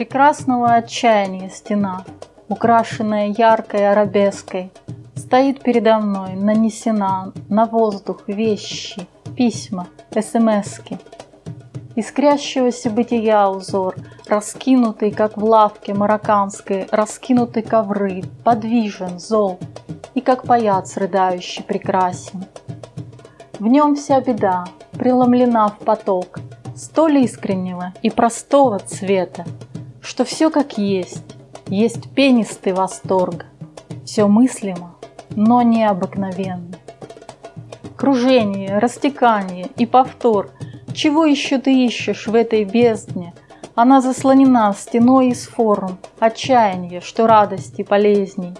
Прекрасного отчаяния стена, украшенная яркой арабеской, Стоит передо мной, нанесена на воздух вещи, письма, смски. Искрящегося бытия узор, раскинутый, как в лавке марокканской, раскинуты ковры, подвижен, зол, и как паяц рыдающий прекрасен. В нем вся беда, преломлена в поток, столь искреннего и простого цвета, что все как есть, есть пенистый восторг, все мыслимо, но необыкновенно. Кружение, растекание и повтор. Чего еще ты ищешь в этой бездне? Она заслонена стеной из форм, отчаяния, что радости полезней.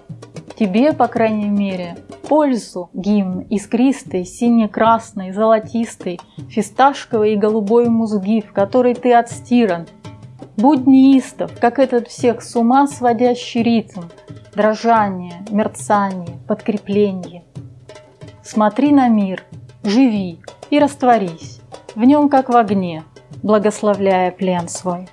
Тебе, по крайней мере, пользу гимн искристый, сине-красный, золотистый, фисташковый и голубой музги, в которой ты отстиран. Будь неистов, как этот всех с ума сводящий ритм, дрожание, мерцание, подкрепление. Смотри на мир, живи и растворись в нем, как в огне, благословляя плен свой.